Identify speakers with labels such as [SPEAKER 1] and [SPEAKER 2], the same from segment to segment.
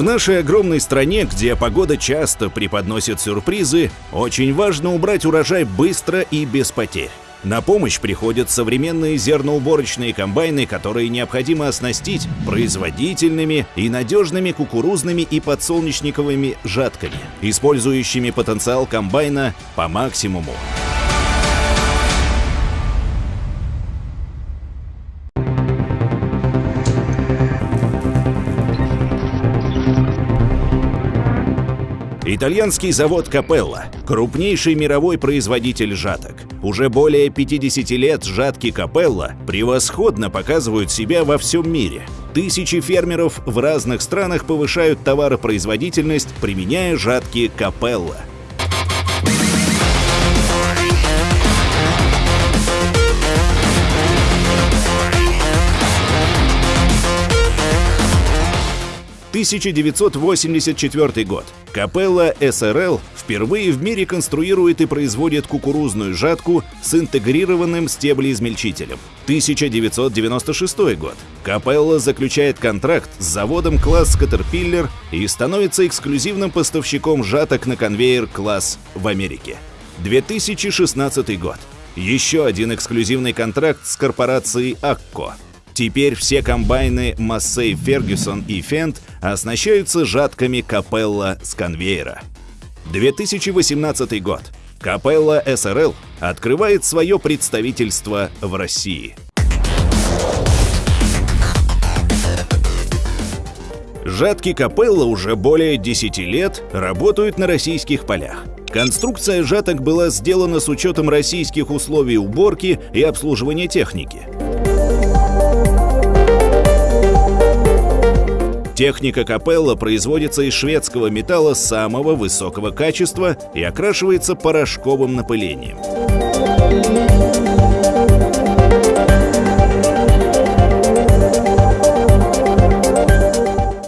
[SPEAKER 1] В нашей огромной стране, где погода часто преподносит сюрпризы, очень важно убрать урожай быстро и без потерь. На помощь приходят современные зерноуборочные комбайны, которые необходимо оснастить производительными и надежными кукурузными и подсолнечниковыми жатками, использующими потенциал комбайна по максимуму. Итальянский завод Капелла – крупнейший мировой производитель жаток. Уже более 50 лет жатки Капелла превосходно показывают себя во всем мире. Тысячи фермеров в разных странах повышают товаропроизводительность, применяя жатки Капелла – 1984 год. Капелла СРЛ впервые в мире конструирует и производит кукурузную жатку с интегрированным стеблеизмельчителем. 1996 год. Капелла заключает контракт с заводом класс Caterpillar и становится эксклюзивным поставщиком жаток на конвейер класс в Америке. 2016 год. Еще один эксклюзивный контракт с корпорацией Акко. Теперь все комбайны Massey Ferguson и Fendt оснащаются жатками Капелла с конвейера. 2018 год. Капелла СРЛ открывает свое представительство в России. Жатки Капелла уже более 10 лет работают на российских полях. Конструкция жаток была сделана с учетом российских условий уборки и обслуживания техники. Техника капелла производится из шведского металла самого высокого качества и окрашивается порошковым напылением.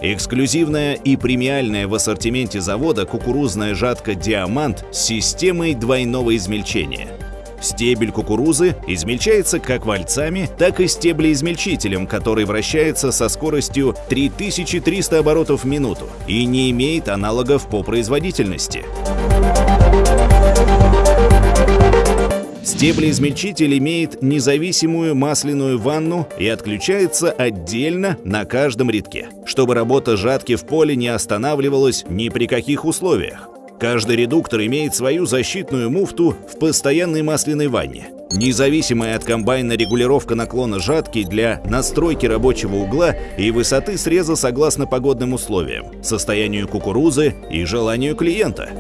[SPEAKER 1] Эксклюзивная и премиальная в ассортименте завода кукурузная жатка «Диамант» с системой двойного измельчения – Стебель кукурузы измельчается как вальцами, так и стеблеизмельчителем, который вращается со скоростью 3300 оборотов в минуту и не имеет аналогов по производительности. Стеблеизмельчитель имеет независимую масляную ванну и отключается отдельно на каждом рядке, чтобы работа жатки в поле не останавливалась ни при каких условиях. Каждый редуктор имеет свою защитную муфту в постоянной масляной ванне. Независимая от комбайна регулировка наклона жатки для настройки рабочего угла и высоты среза согласно погодным условиям, состоянию кукурузы и желанию клиента.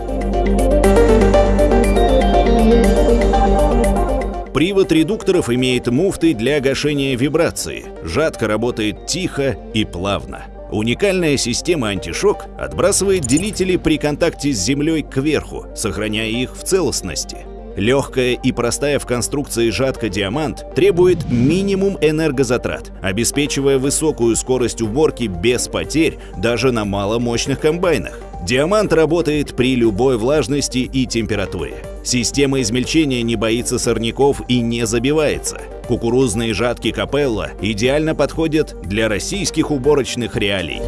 [SPEAKER 1] Привод редукторов имеет муфты для гашения вибрации. Жатка работает тихо и плавно. Уникальная система антишок отбрасывает делители при контакте с землей кверху, сохраняя их в целостности. Легкая и простая в конструкции жатка «Диамант» требует минимум энергозатрат, обеспечивая высокую скорость уборки без потерь даже на маломощных комбайнах. Диамант работает при любой влажности и температуре. Система измельчения не боится сорняков и не забивается. Кукурузные жатки Капелла идеально подходят для российских уборочных реалий.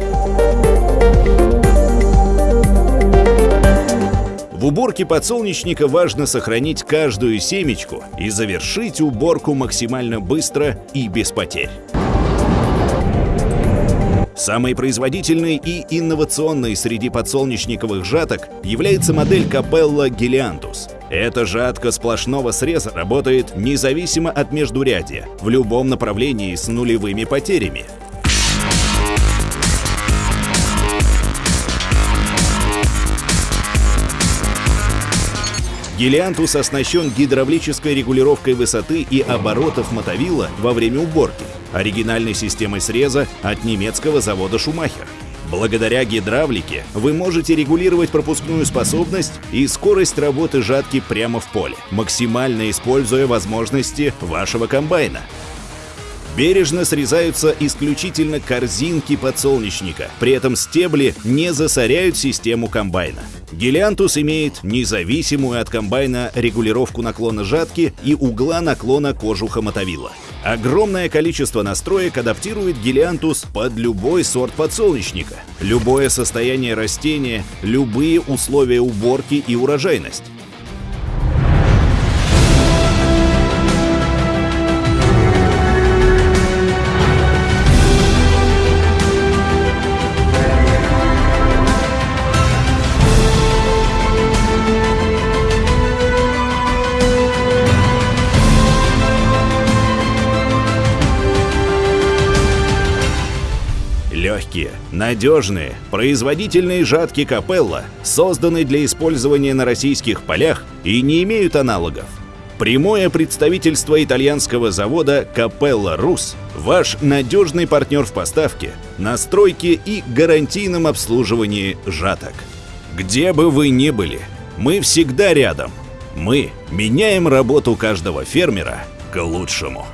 [SPEAKER 1] В уборке подсолнечника важно сохранить каждую семечку и завершить уборку максимально быстро и без потерь. Самой производительной и инновационной среди подсолнечниковых жаток является модель Capella Geliantus. Эта жатка сплошного среза работает независимо от междурядия, в любом направлении с нулевыми потерями. Гелиантус оснащен гидравлической регулировкой высоты и оборотов мотовила во время уборки, оригинальной системой среза от немецкого завода «Шумахер». Благодаря гидравлике вы можете регулировать пропускную способность и скорость работы жатки прямо в поле, максимально используя возможности вашего комбайна. Бережно срезаются исключительно корзинки подсолнечника, при этом стебли не засоряют систему комбайна. Гелиантус имеет независимую от комбайна регулировку наклона жатки и угла наклона кожуха мотовила. Огромное количество настроек адаптирует Гелиантус под любой сорт подсолнечника, любое состояние растения, любые условия уборки и урожайность. Легкие, надежные, производительные жатки Капелла созданы для использования на российских полях и не имеют аналогов. Прямое представительство итальянского завода Капелла Рус – ваш надежный партнер в поставке, настройке и гарантийном обслуживании жаток. Где бы вы ни были, мы всегда рядом. Мы меняем работу каждого фермера к лучшему.